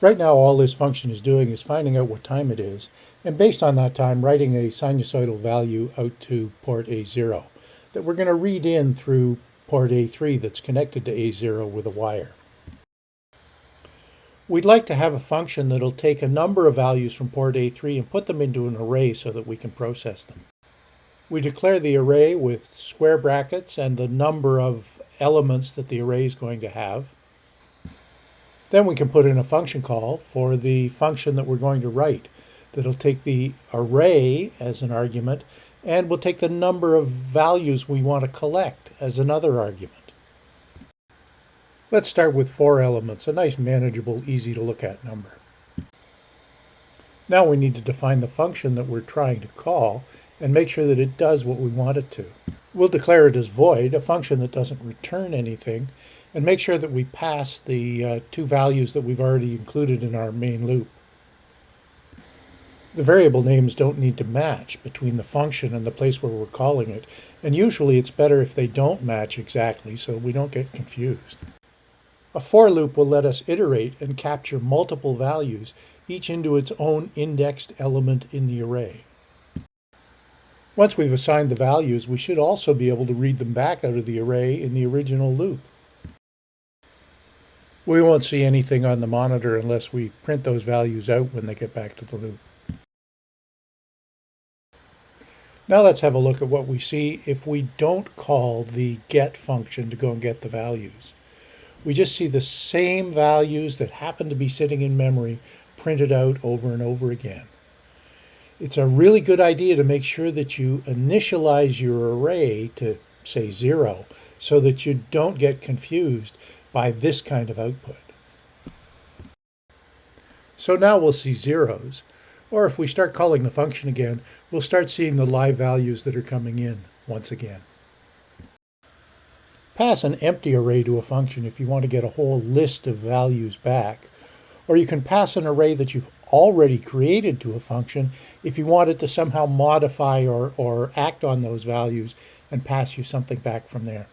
Right now, all this function is doing is finding out what time it is, and based on that time, writing a sinusoidal value out to port A0 that we're going to read in through port A3 that's connected to A0 with a wire. We'd like to have a function that'll take a number of values from port A3 and put them into an array so that we can process them. We declare the array with square brackets and the number of elements that the array is going to have. Then we can put in a function call for the function that we're going to write that'll take the array as an argument and we'll take the number of values we want to collect as another argument. Let's start with four elements, a nice manageable, easy to look at number. Now we need to define the function that we're trying to call and make sure that it does what we want it to. We'll declare it as void, a function that doesn't return anything, and make sure that we pass the uh, two values that we've already included in our main loop. The variable names don't need to match between the function and the place where we're calling it, and usually it's better if they don't match exactly so we don't get confused. A for loop will let us iterate and capture multiple values, each into its own indexed element in the array. Once we've assigned the values, we should also be able to read them back out of the array in the original loop. We won't see anything on the monitor unless we print those values out when they get back to the loop. Now let's have a look at what we see if we don't call the get function to go and get the values we just see the same values that happen to be sitting in memory printed out over and over again. It's a really good idea to make sure that you initialize your array to say zero so that you don't get confused by this kind of output. So now we'll see zeros, or if we start calling the function again, we'll start seeing the live values that are coming in once again. Pass an empty array to a function if you want to get a whole list of values back. Or you can pass an array that you've already created to a function if you want it to somehow modify or, or act on those values and pass you something back from there.